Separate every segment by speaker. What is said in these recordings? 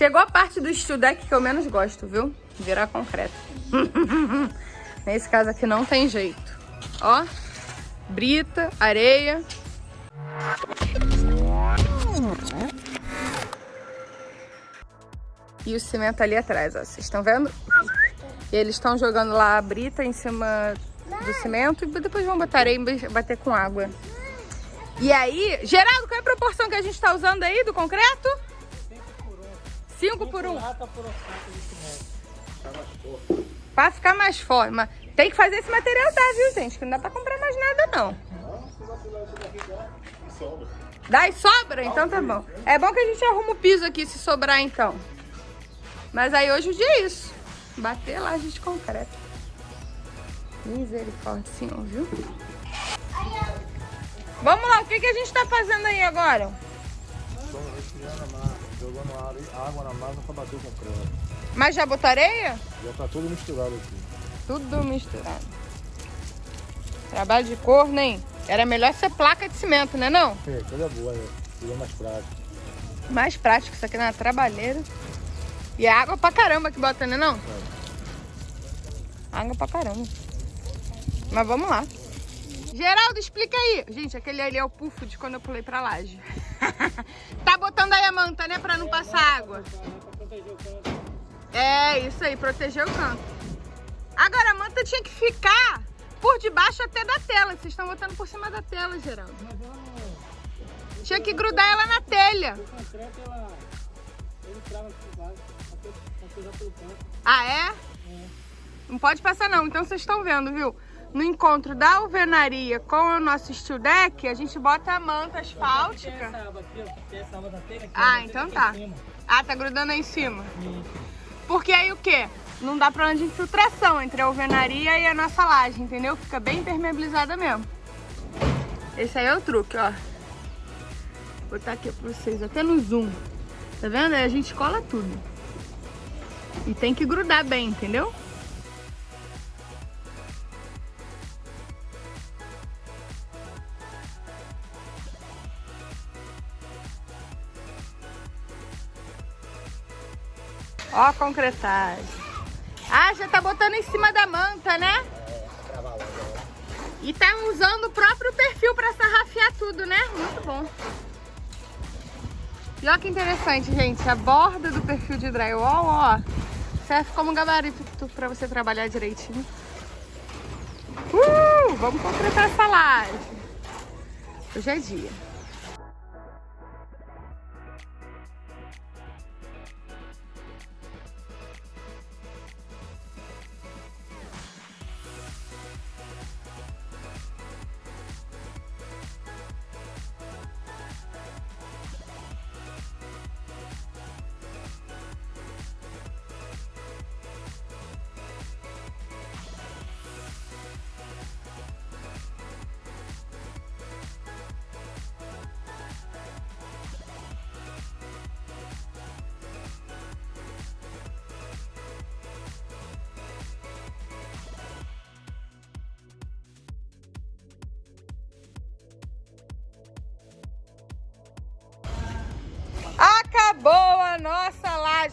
Speaker 1: Chegou a parte do steel deck que eu menos gosto, viu? Virar concreto. Nesse caso aqui não tem jeito. Ó, brita, areia. E o cimento ali atrás, ó. Vocês estão vendo? E eles estão jogando lá a brita em cima do cimento e depois vão botar areia e bater com água. E aí, Geraldo, qual é a proporção que a gente está usando aí do concreto? 5 por 1. 5 por 1. Pra ficar mais forte. Mas tem que fazer esse material dar, viu, gente? Que não dá pra comprar mais nada, não. Dá e sobra? Então tá bom. É bom que a gente arruma o piso aqui, se sobrar, então. Mas aí hoje o dia é isso. Bater lá de concreto. Misericórdia, senhor, viu? Vamos lá, o que, que a gente tá fazendo aí agora?
Speaker 2: Jogando água na massa pra bater o concreto.
Speaker 1: Mas já botou areia?
Speaker 2: Já tá tudo misturado aqui.
Speaker 1: Tudo misturado. Trabalho de cor, nem. Era melhor ser placa de cimento, né não?
Speaker 2: É, coisa boa, né? Seria mais prático.
Speaker 1: Mais prático, isso aqui na trabalheira. E é água pra caramba que bota, né não? É. Água pra caramba. Mas vamos lá. Geraldo, explica aí. Gente, aquele ali é o pufo de quando eu pulei pra laje. tá botando aí a manta, né? Pra não passar água. É, isso aí, proteger o canto. Agora, a manta tinha que ficar por debaixo até da tela. Vocês estão botando por cima da tela, Geraldo. Tinha que grudar ela na telha. Ah, é? Não pode passar não. Então vocês estão vendo, viu? No encontro da alvenaria com o nosso steel deck, a gente bota a manta asfáltica. Ah, então tá. Ah, tá grudando aí em cima. Porque aí o quê? Não dá problema de infiltração entre a alvenaria e a nossa laje, entendeu? Fica bem impermeabilizada mesmo. Esse aí é o truque, ó. Vou botar aqui pra vocês, até no zoom. Tá vendo? Aí a gente cola tudo. E tem que grudar bem, entendeu? Ó a concretagem. Ah, já tá botando em cima da manta, né? E tá usando o próprio perfil pra sarrafiar tudo, né? Muito bom. E olha que interessante, gente. A borda do perfil de drywall, ó, serve como gabarito pra você trabalhar direitinho. Uh, vamos concretar essa laje. Hoje é dia.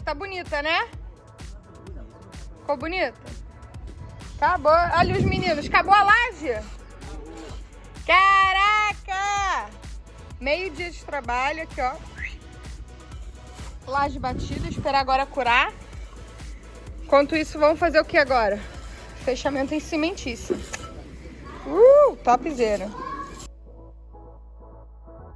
Speaker 1: Tá bonita, né? Ficou bonita? Acabou. Olha os meninos. Acabou a laje? Caraca! Meio dia de trabalho aqui, ó. Laje batida. Esperar agora curar. Enquanto isso, vamos fazer o que agora? Fechamento em cimentício. Uh, topzera.